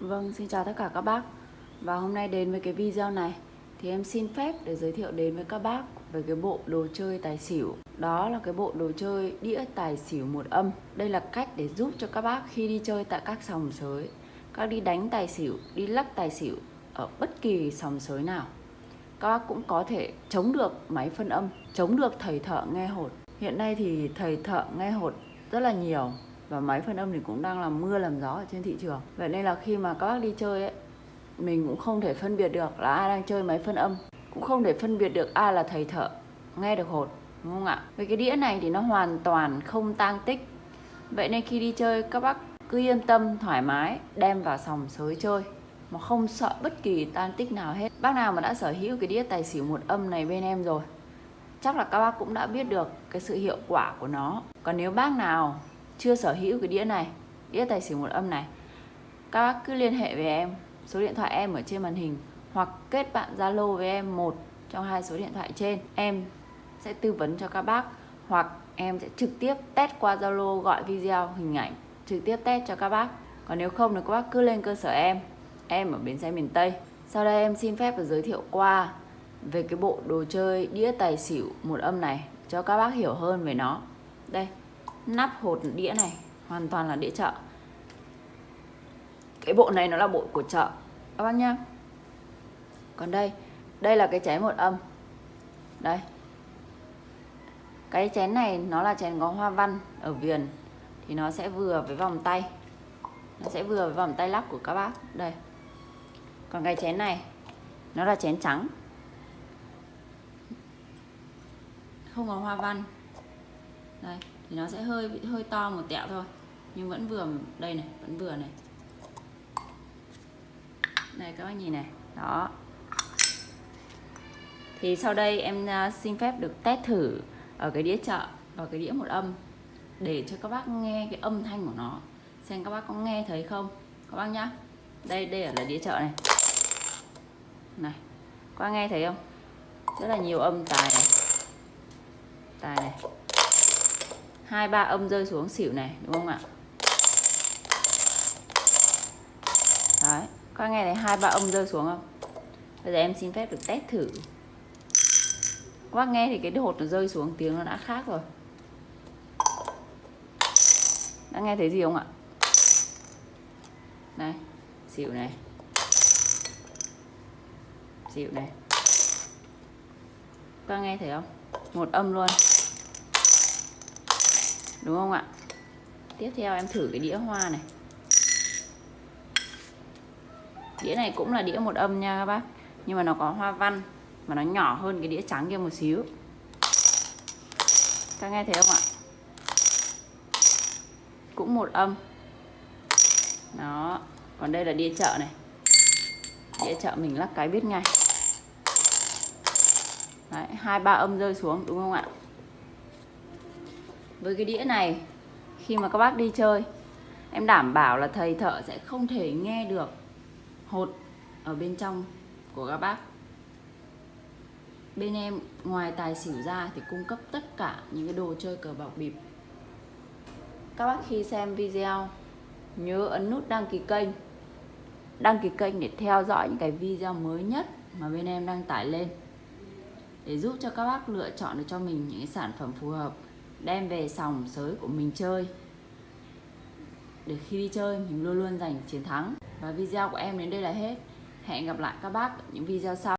Vâng, xin chào tất cả các bác. Và hôm nay đến với cái video này Thì em xin phép để giới thiệu đến với các bác Về cái bộ đồ chơi tài xỉu. Đó là cái bộ đồ chơi đĩa tài xỉu một âm. Đây là cách để giúp cho các bác khi đi chơi tại các sòng sới Các đi đánh tài xỉu, đi lắc tài xỉu Ở bất kỳ sòng sới nào Các bác cũng có thể chống được máy phân âm Chống được thầy thợ nghe hột. Hiện nay thì thầy thợ nghe hột rất là nhiều và máy phân âm thì cũng đang làm mưa làm gió ở trên thị trường. Vậy nên là khi mà các bác đi chơi ấy, mình cũng không thể phân biệt được là ai đang chơi máy phân âm. Cũng không thể phân biệt được ai là thầy thợ, nghe được hột đúng không ạ? Với cái đĩa này thì nó hoàn toàn không tang tích. Vậy nên khi đi chơi, các bác cứ yên tâm, thoải mái, đem vào sòng sới chơi, mà không sợ bất kỳ tan tích nào hết. Bác nào mà đã sở hữu cái đĩa tài xỉu một âm này bên em rồi, chắc là các bác cũng đã biết được cái sự hiệu quả của nó. Còn nếu bác nào chưa sở hữu cái đĩa này, đĩa tài xỉu một âm này, các bác cứ liên hệ với em, số điện thoại em ở trên màn hình, hoặc kết bạn zalo với em một trong hai số điện thoại trên. Em sẽ tư vấn cho các bác, hoặc em sẽ trực tiếp test qua zalo gọi video hình ảnh, trực tiếp test cho các bác. Còn nếu không thì các bác cứ lên cơ sở em em ở bến xe miền tây. Sau đây em xin phép và giới thiệu qua về cái bộ đồ chơi đĩa tài xỉu một âm này, cho các bác hiểu hơn về nó. Đây nắp hột đĩa này, hoàn toàn là đĩa chợ. Cái bộ này nó là bộ của chợ, các bác nhá. Còn đây đây là cái chén một âm. Đây. Cái chén này nó là chén có hoa văn ở viền, thì nó sẽ vừa với vòng tay. Nó sẽ vừa với vòng tay lắc của các bác. Đây. Còn cái chén này, nó là chén trắng. Không có hoa văn đây, thì nó sẽ hơi bị, hơi to một tẹo thôi. Nhưng vẫn vừa, đây này, vẫn vừa này. Đây, các bác nhìn này. Đó. Thì sau đây em à, xin phép được test thử ở cái đĩa chợ và cái đĩa một âm, để cho các bác nghe cái âm thanh của nó. Xem các bác có nghe thấy không? Các bác nhá. Đây đây là đĩa chợ này. Này, các bác nghe thấy không? Rất là nhiều âm tài này. Tài này hai, ba âm rơi xuống xỉu này, đúng không ạ? Đấy, các nghe thấy hai, ba âm rơi xuống không? Bây giờ em xin phép được test thử. Các bác nghe thì cái hột nó rơi xuống, tiếng nó đã khác rồi. Đã nghe thấy gì không ạ? Này, xỉu này. Xỉu này. Các nghe thấy không? Một âm luôn đúng không ạ? Tiếp theo em thử cái đĩa hoa này. Đĩa này cũng là đĩa một âm nha các bác. Nhưng mà nó có hoa văn mà nó nhỏ hơn cái đĩa trắng kia một xíu. Các nghe thấy không ạ? Cũng một âm. Đó còn đây là đĩa chợ này. Đĩa chợ mình lắc cái biết ngay. Đấy, hai ba âm rơi xuống đúng không ạ? Với cái đĩa này khi mà các bác đi chơi. Em đảm bảo là thầy thợ sẽ không thể nghe được hột ở bên trong của các bác. Bên em, ngoài tài xỉu ra thì cung cấp tất cả những cái đồ chơi cờ bạc bịp. Các bác khi xem video, nhớ ấn nút đăng ký kênh. Đăng ký kênh để theo dõi những cái video mới nhất mà bên em đăng tải lên. Để giúp cho các bác lựa chọn được cho mình những cái sản phẩm phù hợp đem về sòng sới của mình chơi. Để khi đi chơi, mình luôn luôn giành chiến thắng. Và video của em đến đây là hết. Hẹn gặp lại các bác ở những video sau.